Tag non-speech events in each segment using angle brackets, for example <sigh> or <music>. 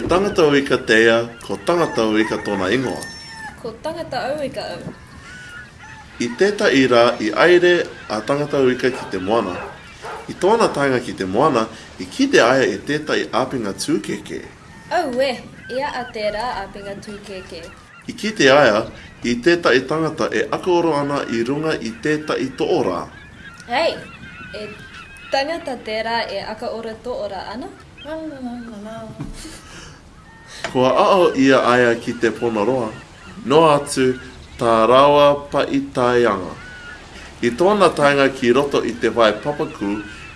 te tangata au i ka tea, ko tangata au i ka tōna ingoa. Ko tangata au i ka au. I teta i rā i aere a tangata au ka ki te moana. I tōna tanga ki te moana, i kite aia i teta i āpinga tūkeke. Au e, ia a te rā āpinga tūkeke. I kite aia, i teta i tangata e akoro ana i runga i teta i tō rā. Hei, e tangata te rā e akoro tō rā ana? <laughs> Ko a ao ia aia ki te pono roa. No atu, tā rawa pa i tāianga. I tōna tāinga ki roto i te vai papaku,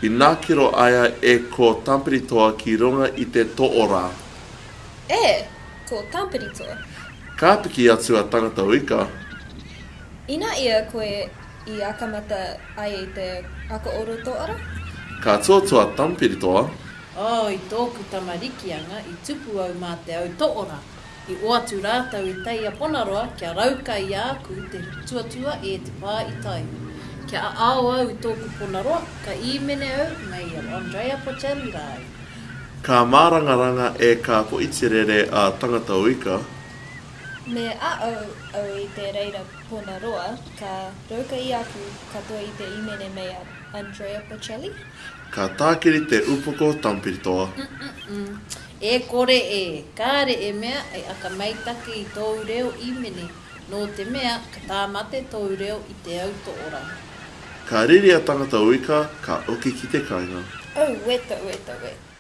i nākiro aia e ko tamperitoa ki runga i te toora. E, ko tamperitoa. Kā piki atu a tangata uika? Ina ia koe i akamata ai i e te ako oro toora? Ka tōtua tamperitoa. tōtua tamperitoa. Oh, i tōku tamariki i tupu au mā te au toora. I o atu rātau i teia ponaroa, kia rauka i āku te tuatua e te pā i tai. Kia a au au i tōku ponaroa, ka i mene au, mei a Andrea Pochelli rai. Ka mārangaranga e ka po itirere a tangata uika, Me a au au i te reira pona roa, ka rauka i aku katoa i te imene mei a Andrea Bocelli. Ka tākiri te upoko tampiritoa. Mm -mm -mm. E kore e, kāre e mea e aka maitake i tōu reo imene. Nō te mea, ka tāmate tōu reo i te au auto ora. Ka riri a tangata uika, ka oki ki te kāinga. Oh, weta, weta, weta.